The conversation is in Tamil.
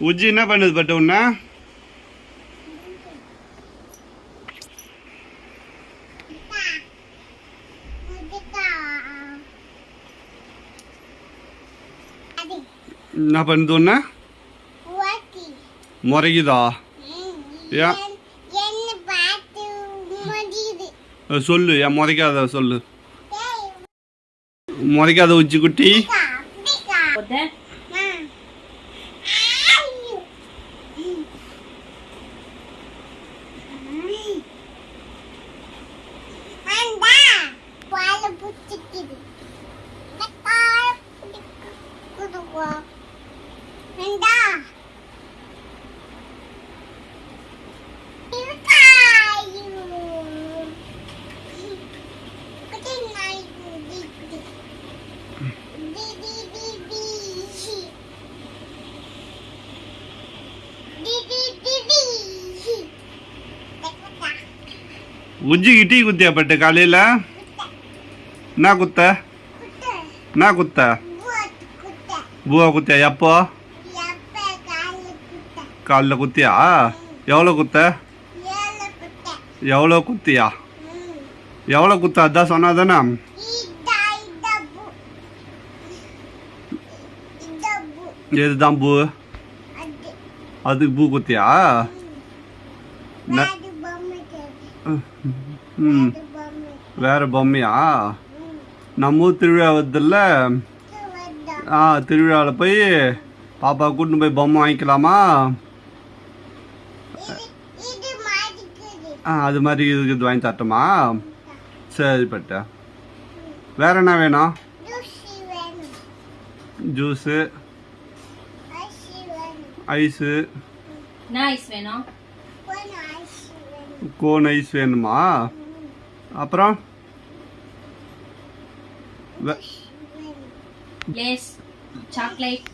உஜ்ஜி என்ன பண்ணுது பட்டு உன்ன? என்ன பண்ணுது உன்ன? முறைக்குதா ஏன்? சொல்லு ஏன் முறைக்காத சொல்லு. முறைக்காத உச்சி குட்டி அப்படிக்கா போட்டு உஜ்ஜிக்கு டீ குத்தியா பட்டு காலையில்? என்ன குத்த. என்ன குத்த? பூவா குத்தியா எப்போ? காலைல குத்தியா? எவ்வளோ குத்த? எவ்வளோ குத்தியா? எவ்வளோ குத்த? அதான் சொன்னாதானே. எதுதான் பூ? அதுக்கு பூ குத்தியா? ம். வேற பொம்மையா? நம்ம ஊர் திருவிழா வருதுல்ல. ஆ திருவிழாவில் போய் பாப்பா கூட்டின்னு போய் பொம்மை வாங்கிக்கலாமா? இது மாதிரி ஆ அது மாதிரி இதுக்கு இது வாங்கி தரட்டுமா? சரி பட்ட. வேற என்ன வேணும்? ஜூஸு ஐஸு கோன் ஐஸ் வேணுமா. அப்புறம்? lace, chocolate,